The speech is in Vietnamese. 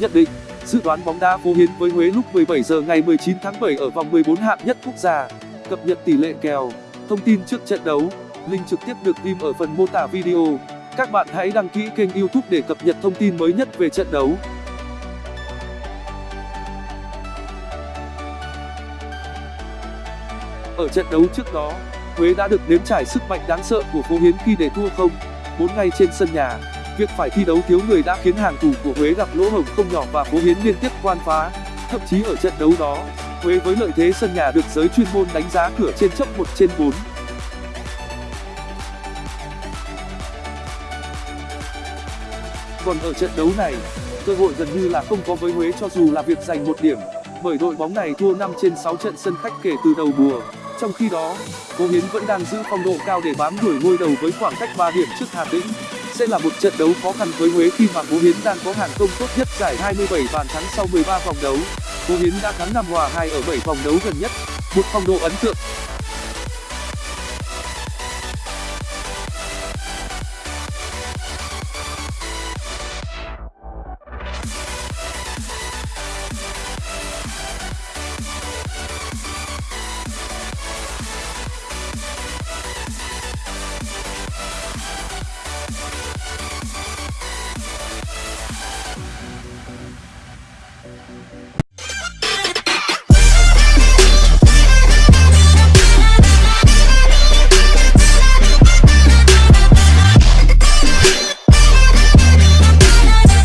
Nhận định, dự đoán bóng đá phố Hiến với Huế lúc 17 giờ ngày 19 tháng 7 ở vòng 14 hạng nhất quốc gia. Cập nhật tỷ lệ kèo, thông tin trước trận đấu, link trực tiếp được ghim ở phần mô tả video. Các bạn hãy đăng ký kênh YouTube để cập nhật thông tin mới nhất về trận đấu. Ở trận đấu trước đó, Huế đã được nếm trải sức mạnh đáng sợ của phố Hiến khi để thua không 4 ngày trên sân nhà. Việc phải thi đấu thiếu người đã khiến hàng thủ của Huế gặp lỗ hổng không nhỏ và cố Hiến liên tiếp quan phá. Thậm chí ở trận đấu đó, Huế với lợi thế sân nhà được giới chuyên môn đánh giá cửa trên chấp 1 trên 4. Còn ở trận đấu này, cơ hội gần như là không có với Huế cho dù là việc giành một điểm, bởi đội bóng này thua 5 trên 6 trận sân khách kể từ đầu mùa. Trong khi đó, cố Hiến vẫn đang giữ phong độ cao để bám đuổi ngôi đầu với khoảng cách 3 điểm trước Hà Tĩnh. Sẽ là một trận đấu khó khăn với Huế khi mà Phố Hiến đang có hàng công tốt nhất giải 27 bàn thắng sau 13 vòng đấu. Phố Hiến đã thắng 5 hòa 2 ở 7 vòng đấu gần nhất, một phong độ ấn tượng.